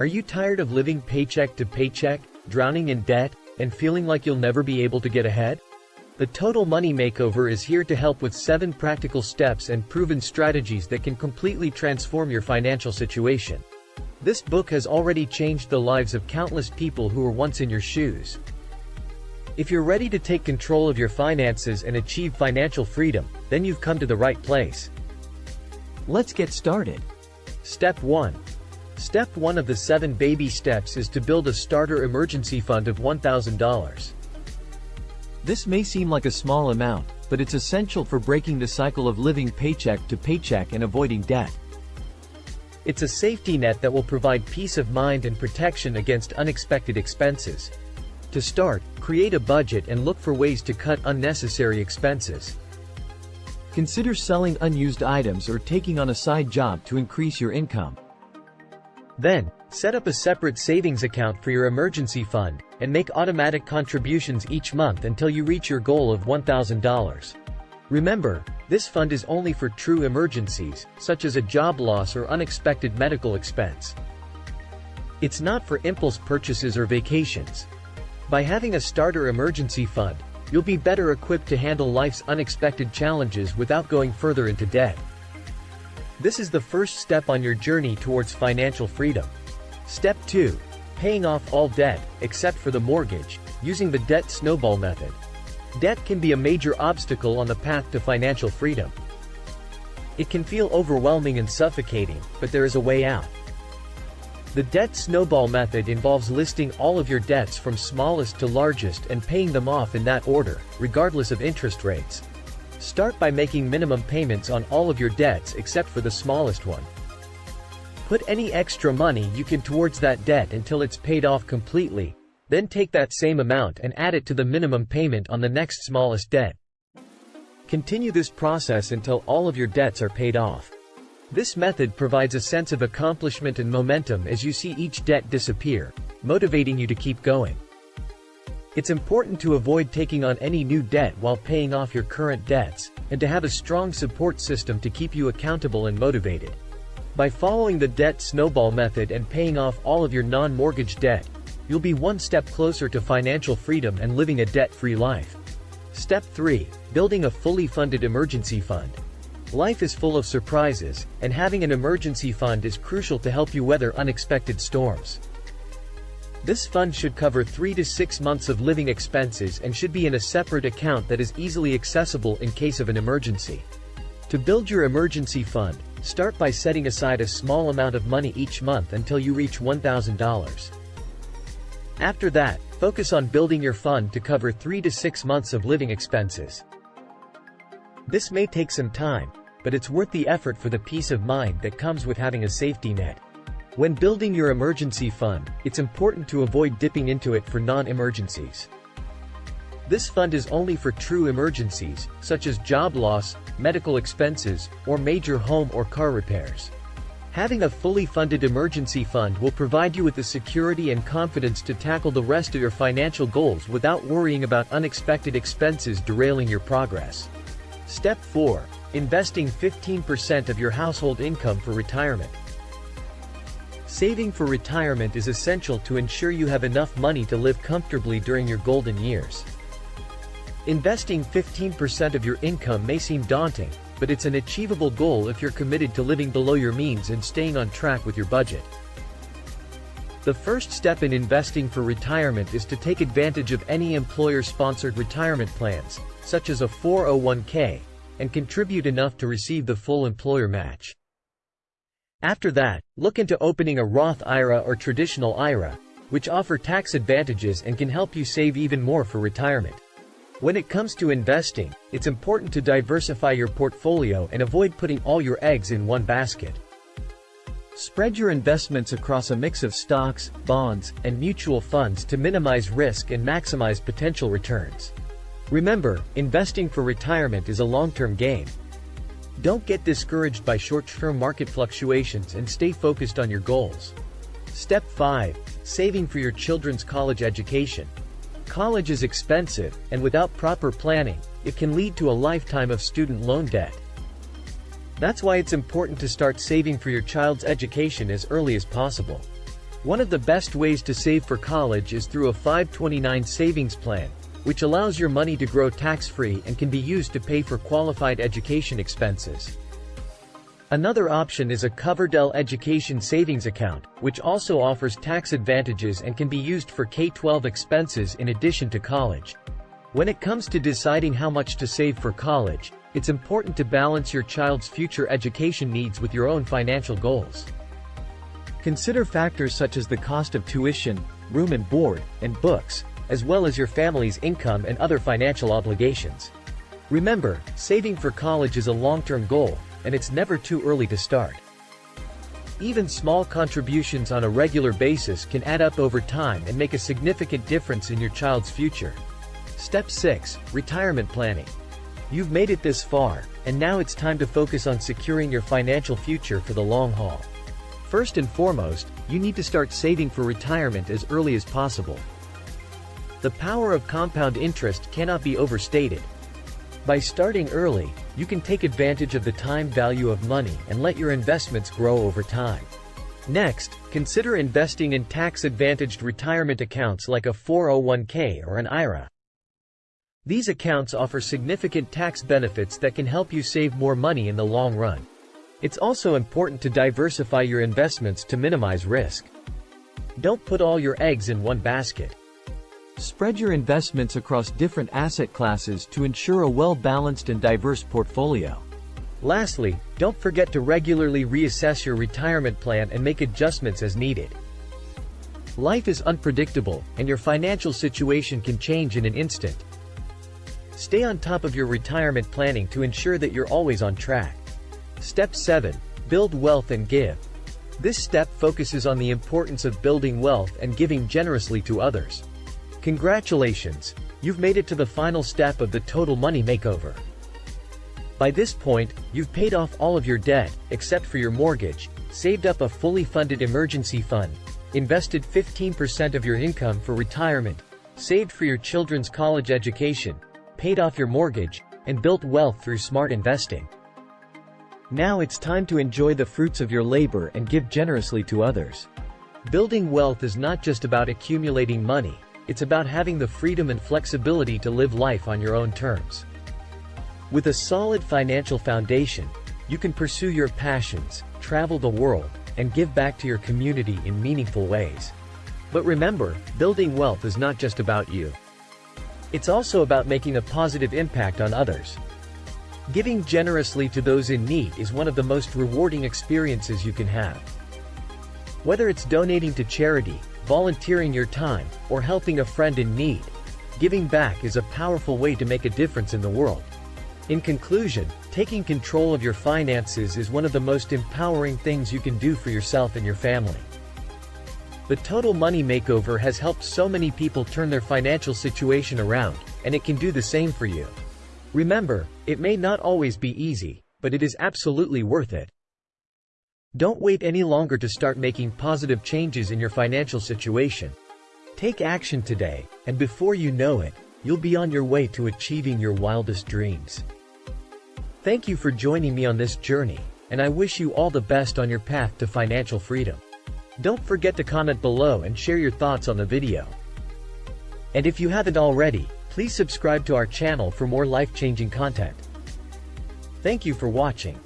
Are you tired of living paycheck to paycheck, drowning in debt, and feeling like you'll never be able to get ahead? The Total Money Makeover is here to help with 7 practical steps and proven strategies that can completely transform your financial situation. This book has already changed the lives of countless people who were once in your shoes. If you're ready to take control of your finances and achieve financial freedom, then you've come to the right place. Let's get started. Step 1. Step 1 of the 7 baby steps is to build a starter emergency fund of $1,000. This may seem like a small amount, but it's essential for breaking the cycle of living paycheck to paycheck and avoiding debt. It's a safety net that will provide peace of mind and protection against unexpected expenses. To start, create a budget and look for ways to cut unnecessary expenses. Consider selling unused items or taking on a side job to increase your income. Then, set up a separate savings account for your emergency fund, and make automatic contributions each month until you reach your goal of $1,000. Remember, this fund is only for true emergencies, such as a job loss or unexpected medical expense. It's not for impulse purchases or vacations. By having a starter emergency fund, you'll be better equipped to handle life's unexpected challenges without going further into debt. This is the first step on your journey towards financial freedom. Step 2. Paying off all debt, except for the mortgage, using the debt snowball method. Debt can be a major obstacle on the path to financial freedom. It can feel overwhelming and suffocating, but there is a way out. The debt snowball method involves listing all of your debts from smallest to largest and paying them off in that order, regardless of interest rates. Start by making minimum payments on all of your debts except for the smallest one. Put any extra money you can towards that debt until it's paid off completely, then take that same amount and add it to the minimum payment on the next smallest debt. Continue this process until all of your debts are paid off. This method provides a sense of accomplishment and momentum as you see each debt disappear, motivating you to keep going. It's important to avoid taking on any new debt while paying off your current debts, and to have a strong support system to keep you accountable and motivated. By following the debt snowball method and paying off all of your non-mortgage debt, you'll be one step closer to financial freedom and living a debt-free life. Step 3. Building a fully funded emergency fund. Life is full of surprises, and having an emergency fund is crucial to help you weather unexpected storms. This fund should cover 3 to 6 months of living expenses and should be in a separate account that is easily accessible in case of an emergency. To build your emergency fund, start by setting aside a small amount of money each month until you reach $1,000. After that, focus on building your fund to cover 3 to 6 months of living expenses. This may take some time, but it's worth the effort for the peace of mind that comes with having a safety net. When building your emergency fund, it's important to avoid dipping into it for non-emergencies. This fund is only for true emergencies, such as job loss, medical expenses, or major home or car repairs. Having a fully funded emergency fund will provide you with the security and confidence to tackle the rest of your financial goals without worrying about unexpected expenses derailing your progress. Step 4. Investing 15% of your household income for retirement. Saving for retirement is essential to ensure you have enough money to live comfortably during your golden years. Investing 15% of your income may seem daunting, but it's an achievable goal if you're committed to living below your means and staying on track with your budget. The first step in investing for retirement is to take advantage of any employer-sponsored retirement plans, such as a 401k, and contribute enough to receive the full employer match. After that, look into opening a Roth IRA or traditional IRA, which offer tax advantages and can help you save even more for retirement. When it comes to investing, it's important to diversify your portfolio and avoid putting all your eggs in one basket. Spread your investments across a mix of stocks, bonds, and mutual funds to minimize risk and maximize potential returns. Remember, investing for retirement is a long-term game. Don't get discouraged by short-term market fluctuations and stay focused on your goals. Step 5. Saving for your children's college education. College is expensive, and without proper planning, it can lead to a lifetime of student loan debt. That's why it's important to start saving for your child's education as early as possible. One of the best ways to save for college is through a 529 savings plan, which allows your money to grow tax-free and can be used to pay for qualified education expenses. Another option is a Coverdell Education Savings Account, which also offers tax advantages and can be used for K-12 expenses in addition to college. When it comes to deciding how much to save for college, it's important to balance your child's future education needs with your own financial goals. Consider factors such as the cost of tuition, room and board, and books, as well as your family's income and other financial obligations. Remember, saving for college is a long-term goal, and it's never too early to start. Even small contributions on a regular basis can add up over time and make a significant difference in your child's future. Step 6. Retirement Planning. You've made it this far, and now it's time to focus on securing your financial future for the long haul. First and foremost, you need to start saving for retirement as early as possible. The power of compound interest cannot be overstated, by starting early, you can take advantage of the time value of money and let your investments grow over time. Next, consider investing in tax-advantaged retirement accounts like a 401k or an IRA. These accounts offer significant tax benefits that can help you save more money in the long run. It's also important to diversify your investments to minimize risk. Don't put all your eggs in one basket. Spread your investments across different asset classes to ensure a well-balanced and diverse portfolio. Lastly, don't forget to regularly reassess your retirement plan and make adjustments as needed. Life is unpredictable, and your financial situation can change in an instant. Stay on top of your retirement planning to ensure that you're always on track. Step 7. Build wealth and give. This step focuses on the importance of building wealth and giving generously to others. Congratulations, you've made it to the final step of the total money makeover. By this point, you've paid off all of your debt, except for your mortgage, saved up a fully funded emergency fund, invested 15% of your income for retirement, saved for your children's college education, paid off your mortgage, and built wealth through smart investing. Now it's time to enjoy the fruits of your labor and give generously to others. Building wealth is not just about accumulating money, it's about having the freedom and flexibility to live life on your own terms. With a solid financial foundation, you can pursue your passions, travel the world, and give back to your community in meaningful ways. But remember, building wealth is not just about you. It's also about making a positive impact on others. Giving generously to those in need is one of the most rewarding experiences you can have. Whether it's donating to charity, volunteering your time, or helping a friend in need. Giving back is a powerful way to make a difference in the world. In conclusion, taking control of your finances is one of the most empowering things you can do for yourself and your family. The Total Money Makeover has helped so many people turn their financial situation around, and it can do the same for you. Remember, it may not always be easy, but it is absolutely worth it. Don't wait any longer to start making positive changes in your financial situation. Take action today, and before you know it, you'll be on your way to achieving your wildest dreams. Thank you for joining me on this journey, and I wish you all the best on your path to financial freedom. Don't forget to comment below and share your thoughts on the video. And if you haven't already, please subscribe to our channel for more life-changing content. Thank you for watching.